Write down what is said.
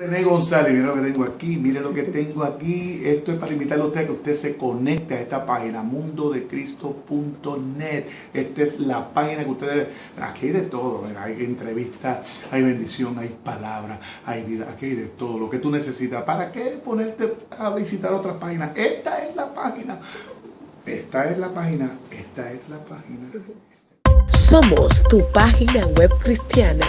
René González, mire lo que tengo aquí, mire lo que tengo aquí. Esto es para invitarle a usted a que usted se conecte a esta página, mundodecristo.net. Esta es la página que usted debe. Aquí hay de todo, hay entrevistas, hay bendición, hay palabra, hay vida, aquí hay de todo, lo que tú necesitas. ¿Para qué ponerte a visitar otras páginas? Esta es la página. Esta es la página, esta es la página. Somos tu página web cristiana